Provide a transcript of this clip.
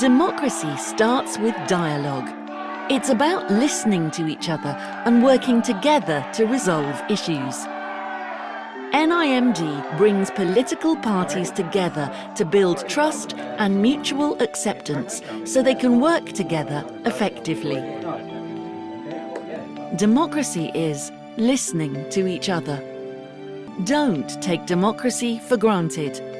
Democracy starts with dialogue. It's about listening to each other and working together to resolve issues. NIMD brings political parties together to build trust and mutual acceptance so they can work together effectively. Democracy is listening to each other. Don't take democracy for granted.